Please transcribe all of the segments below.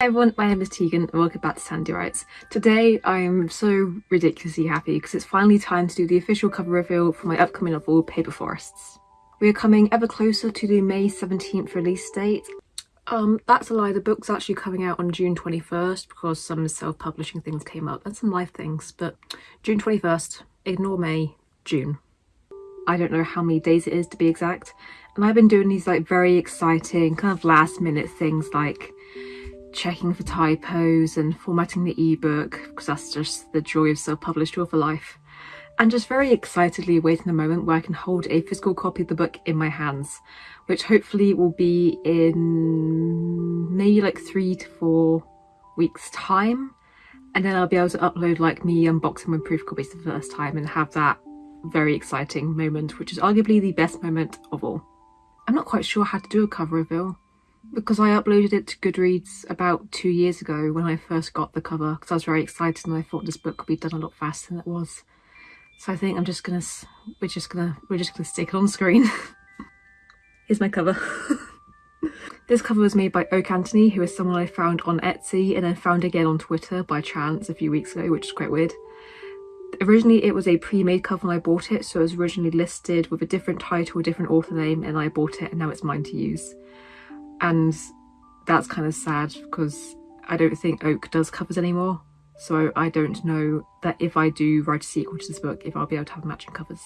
Hi everyone, my name is Tegan and welcome back to Sandy Writes. Today I'm so ridiculously happy because it's finally time to do the official cover reveal for my upcoming novel Paper Forests. We are coming ever closer to the May 17th release date. Um, that's a lie, the book's actually coming out on June 21st because some self-publishing things came up and some live things, but June 21st, ignore May, June. I don't know how many days it is to be exact. And I've been doing these like very exciting kind of last minute things like checking for typos and formatting the ebook because that's just the joy of self-published author life. And just very excitedly awaiting the moment where I can hold a physical copy of the book in my hands, which hopefully will be in maybe like three to four weeks time. And then I'll be able to upload like me unboxing my proof copies the first time and have that very exciting moment, which is arguably the best moment of all. I'm not quite sure how to do a cover reveal because I uploaded it to Goodreads about two years ago when I first got the cover because I was very excited and I thought this book could be done a lot faster than it was. So I think I'm just gonna, we're just gonna, we're just gonna stick it on screen. Here's my cover. this cover was made by Oak Anthony, who is someone I found on Etsy and then found again on Twitter by chance a few weeks ago, which is quite weird. Originally it was a pre-made cover when I bought it, so it was originally listed with a different title, a different author name, and I bought it and now it's mine to use. And that's kind of sad because I don't think Oak does covers anymore. So I don't know that if I do write a sequel to this book, if I'll be able to have matching covers,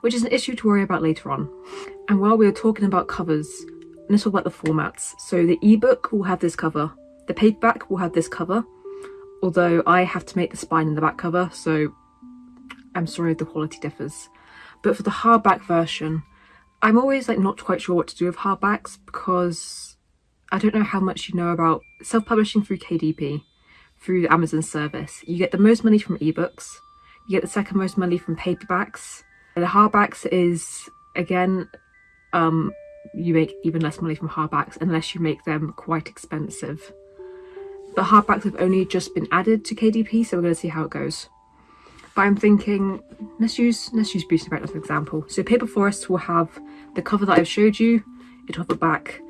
which is an issue to worry about later on. And while we are talking about covers, let's talk about the formats. So the ebook will have this cover, the paperback will have this cover, although I have to make the spine in the back cover, so I'm sorry if the quality differs. But for the hardback version, I'm always like not quite sure what to do with hardbacks because I don't know how much you know about self-publishing through KDP, through the Amazon service. You get the most money from ebooks, you get the second most money from paperbacks. The hardbacks is, again, um, you make even less money from hardbacks unless you make them quite expensive. The hardbacks have only just been added to KDP, so we're going to see how it goes. But I'm thinking, let's use let's use Beauty Bright as an example. So Paper Forest will have the cover that I've showed you, it'll have a back.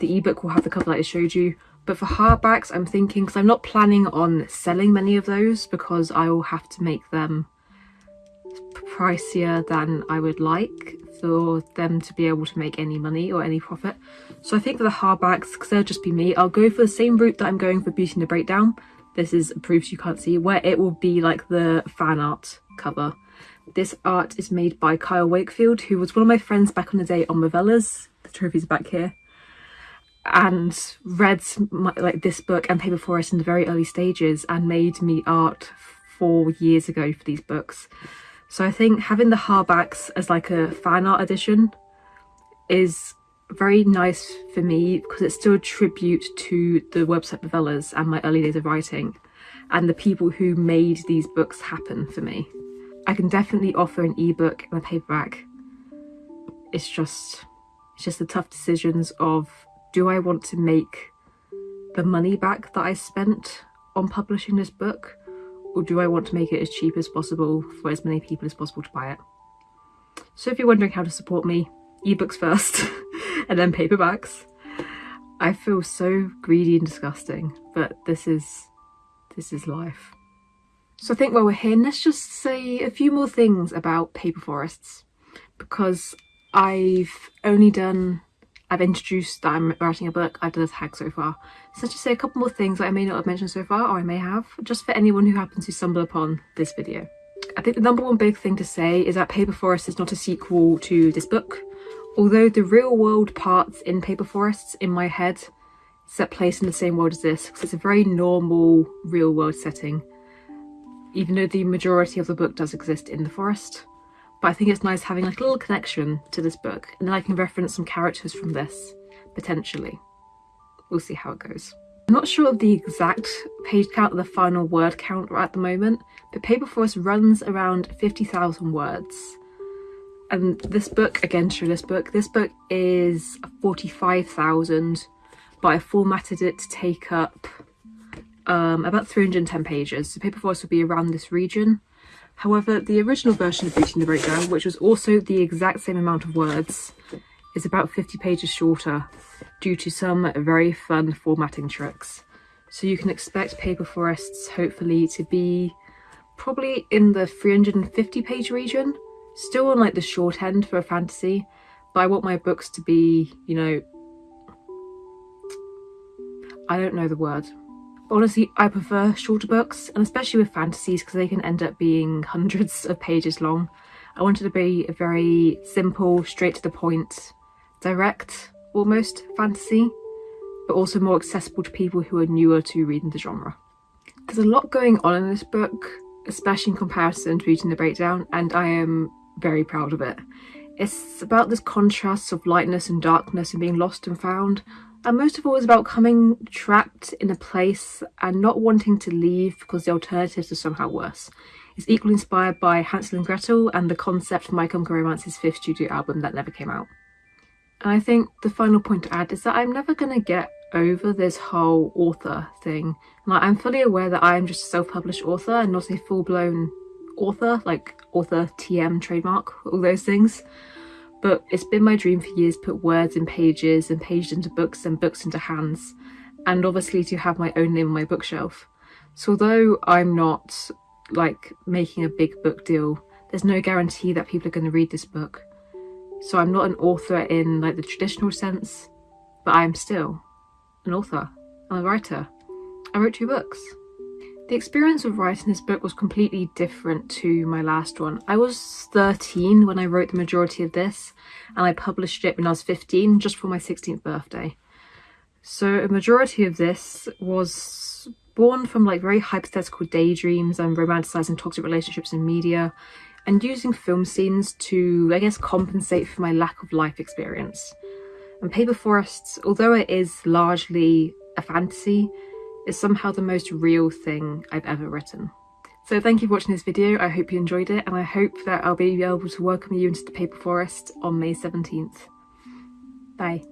The ebook will have the cover that I showed you. But for hardbacks, I'm thinking, because I'm not planning on selling many of those because I will have to make them pricier than I would like for them to be able to make any money or any profit. So I think for the hardbacks, because they'll just be me, I'll go for the same route that I'm going for Beauty and the Breakdown. This is proofs you can't see, where it will be like the fan art cover. This art is made by Kyle Wakefield, who was one of my friends back on the day on Movellas. The trophy's back here. And read like this book and Paper Forest in the very early stages and made me art four years ago for these books. So I think having the hardbacks as like a fan art edition is very nice for me because it's still a tribute to the website Movellas and my early days of writing and the people who made these books happen for me. I can definitely offer an ebook and a paperback. It's just it's just the tough decisions of do I want to make the money back that I spent on publishing this book or do I want to make it as cheap as possible for as many people as possible to buy it? So if you're wondering how to support me, ebooks first and then paperbacks. I feel so greedy and disgusting, but this is this is life. So I think while we're here, let's just say a few more things about paper forests because I've only done I've introduced that I'm writing a book, I've done a tag so far. So let's just say a couple more things that I may not have mentioned so far, or I may have, just for anyone who happens to stumble upon this video. I think the number one big thing to say is that Paper Forest is not a sequel to this book. Although the real world parts in Paper Forests in my head set place in the same world as this, because it's a very normal real world setting, even though the majority of the book does exist in the forest. But I think it's nice having like a little connection to this book, and then I can reference some characters from this, potentially. We'll see how it goes. I'm not sure of the exact page count or the final word count at the moment, but Paper Forest runs around 50,000 words and this book again show this book this book is 45,000 but I formatted it to take up um, about 310 pages so Paper Forest will be around this region however the original version of Beauty and the Breakdown which was also the exact same amount of words is about 50 pages shorter due to some very fun formatting tricks So you can expect Paper Forests hopefully to be probably in the 350 page region, still on like the short end for a fantasy, but I want my books to be, you know, I don't know the word. Honestly, I prefer shorter books, and especially with fantasies because they can end up being hundreds of pages long. I wanted to be a very simple, straight to the point, direct, almost fantasy, but also more accessible to people who are newer to reading the genre. There's a lot going on in this book, especially in comparison to reading the breakdown, and I am very proud of it. It's about this contrast of lightness and darkness and being lost and found, and most of all it's about coming trapped in a place and not wanting to leave because the alternatives are somehow worse. It's equally inspired by Hansel and Gretel and the concept of My Chemical Romance's fifth studio album that never came out. And I think the final point to add is that I'm never going to get over this whole author thing. Like, I'm fully aware that I am just a self-published author and not a full-blown author, like author TM trademark, all those things. But it's been my dream for years to put words in pages and pages into books and books into hands, and obviously to have my own name on my bookshelf. So although I'm not like making a big book deal, there's no guarantee that people are going to read this book. So I'm not an author in like the traditional sense, but I am still an author. I'm a writer. I wrote two books. The experience of writing this book was completely different to my last one. I was 13 when I wrote the majority of this, and I published it when I was 15, just for my 16th birthday. So a majority of this was born from like very hypothetical daydreams and romanticizing toxic relationships in media and using film scenes to, I guess, compensate for my lack of life experience. And Paper Forests, although it is largely a fantasy, is somehow the most real thing I've ever written. So thank you for watching this video, I hope you enjoyed it and I hope that I'll be able to welcome you into the Paper Forest on May 17th. Bye.